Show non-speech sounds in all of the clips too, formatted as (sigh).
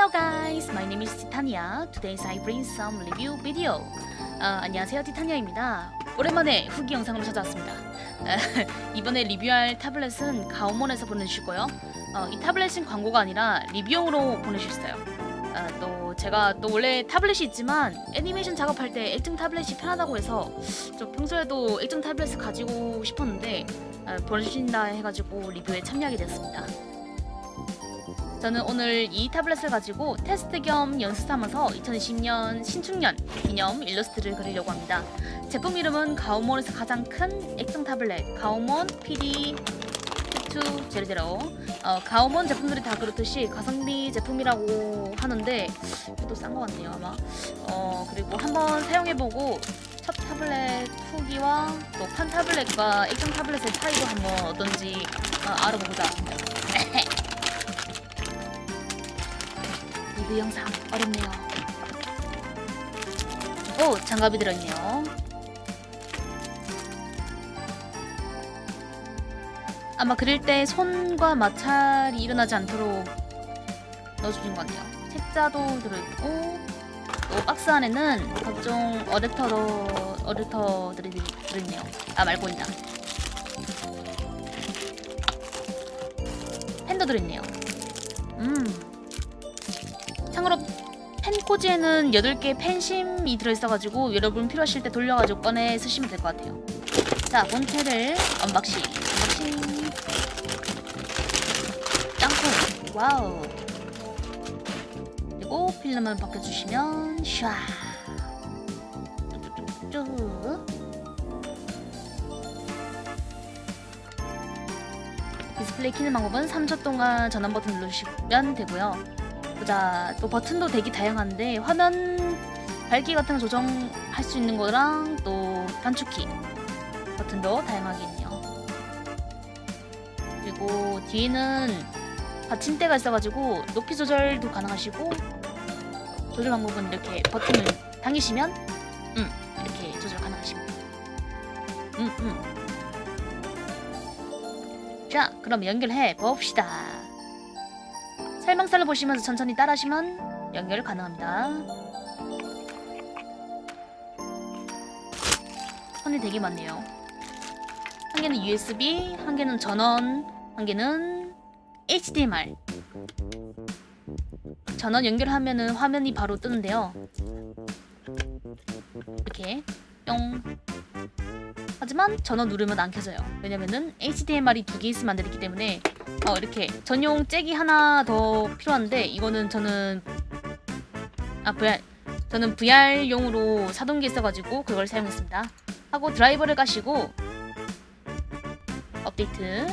Hello guys, my name is Titania. Today I bring some review video. 아, 안녕하세요, 티타니아입니다. 오랜만에 후기 영상으로 찾아왔습니다. 아, (laughs) 이번에 리뷰할 타블렛은 가오몬에서 보내주시고요. 어, 이 타블렛은 광고가 아니라 리뷰용으로 보내주셨어요. 아, 또 제가 또 원래 타블렛이 있지만 애니메이션 작업할 때 액정 타블렛이 편하다고 해서 좀 평소에도 액정 타블렛을 가지고 싶었는데 아, 보내주신다 해가지고 리뷰에 참여하게 됐습니다. 저는 오늘 이 타블렛을 가지고 테스트 겸 연습 삼아서 2020년 신축년 기념 일러스트를 그리려고 합니다. 제품 이름은 가오몬에서 가장 큰 액정 타블렛 가오몬 PD 2 제로제로 어, 가오몬 제품들이 다 그렇듯이 가성비 제품이라고 하는데 또 싼 것 같네요 아마 어, 그리고 한번 사용해보고 첫 타블렛 후기와 또 판 타블렛과 액정 타블렛의 차이도 한번 어떤지 어, 알아보고자 리뷰 영상 어렵네요. 오 장갑이 들어있네요. 아마 그릴 때 손과 마찰이 일어나지 않도록 넣어주신 것 같아요. 책자도 들어있고 또 박스 안에는 각종 어댑터도 어댑터들이 들어있네요. 아 말고 있다. 펜도 들어있네요. 음. 참고로 펜꽂이에는 8개의 펜심이 들어있어가지고 여러분 필요하실 때 돌려가지고 꺼내 쓰시면 될 것 같아요. 자 본체를 unboxing unboxing. 땅콩 wow. 그리고 필름을 벗겨주시면 샤. 쭉 디스플레이 키는 방법은 3초 동안 전원 버튼 누르시면 되고요 보자 또 버튼도 되게 다양한데 화면 밝기 같은 거 조정할 수 있는 거랑 또 단축키 버튼도 다양하게 있네요. 그리고 뒤에는 받침대가 있어가지고 높이 조절도 가능하시고 조절 방법은 이렇게 버튼을 당기시면 음 이렇게 조절 가능하십니다. 음, 음. 자 그럼 연결해 봅시다 설명서를 보시면서 천천히 따라하시면 연결 가능합니다. 선이 되게 많네요. 한 개는 USB, 한 개는 전원, 한 개는 HDMI. 전원 연결하면은 화면이 바로 뜨는데요. 이렇게 뿅. 하지만 전원 누르면 안 켜져요. 왜냐면은 HDMI이 두 개 있으면 안 되기 때문에 어, 이렇게 전용 잭이 하나 더 필요한데 이거는 저는 아 VR 저는 VR용으로 사동기 있어가지고 그걸 사용했습니다. 하고 드라이버를 까시고 업데이트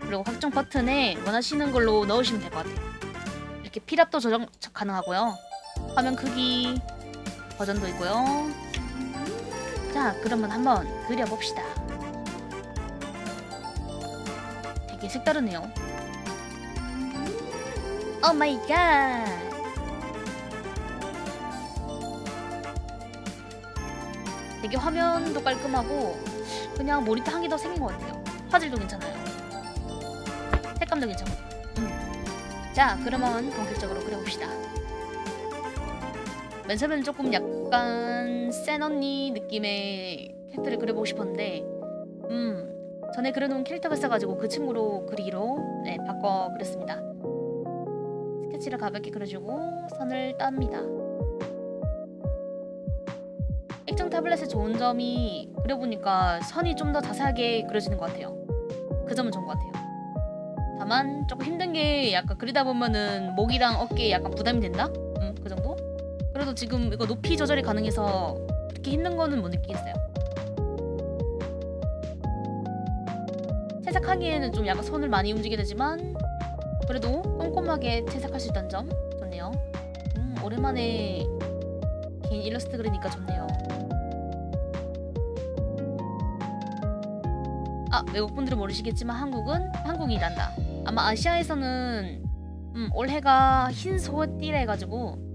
그리고 확정 버튼에 원하시는 걸로 넣으시면 될 것 같아요. 이렇게 필압도 조정 가능하고요. 화면 크기 버전도 있고요. 자 그러면 한번 그려봅시다. 되게 색다르네요. Oh my god. 되게 화면도 깔끔하고 그냥 모니터 한 개 더 생긴 것 같아요. 화질도 괜찮아요. 색감도 괜찮고. 음. 자, 그러면 본격적으로 그려봅시다. 맨 처음에는 조금 약간 센 언니 느낌의 캐릭터를 그려보고 싶었는데 음 전에 그려놓은 캐릭터가 있어가지고 그 친구로 그리기로 네, 바꿔 그렸습니다. 스케치를 가볍게 그려주고 선을 땁니다. 액정 타블렛의 좋은 점이 그려보니까 선이 좀 더 자세하게 그려지는 것 같아요. 그 점은 좋은 것 같아요. 다만 조금 힘든 게 약간 그리다 보면은 목이랑 어깨에 약간 부담이 된다? 그래도 지금 이거 높이 조절이 가능해서 그렇게 힘든 거는 못 느끼겠어요. 채색하기에는 좀 약간 손을 많이 움직이게 되지만 그래도 꼼꼼하게 채색할 수 있다는 점 좋네요. 음, 오랜만에 긴 일러스트 그리니까 좋네요. 아 외국분들은 모르시겠지만 한국은 한국이란다. 아마 아시아에서는 음, 올해가 흰 소띠라 해가지고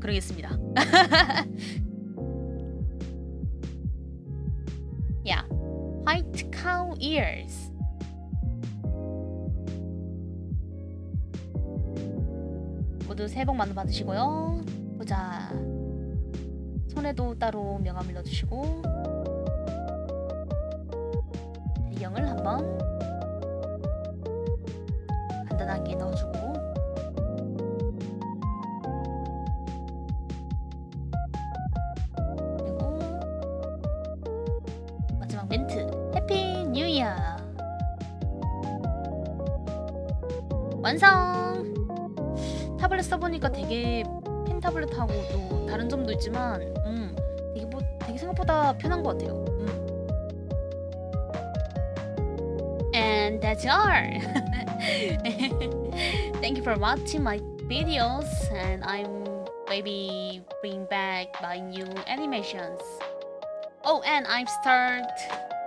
그러겠습니다. (laughs) yeah, white cow ears. 모두 새해 복 많이 받으시고요. 보자. 손에도 따로 명함을 넣어주시고 배경을 한번 간단하게 넣어주고 이어 완성 타블렛 써보니까 되게 펜 타블렛하고 또 다른 점도 있지만 음 되게 뭐 되게 생각보다 편한 것 같아요 음. And that's all. Thank you for watching my videos and I'm maybe bring back my new animations. Oh, and I'm start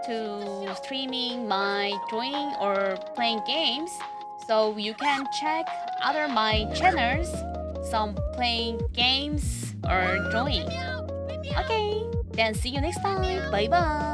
to streaming my drawing or playing games. So you can check other my channels, some playing games or drawing. Okay, then see you next time. Bye bye.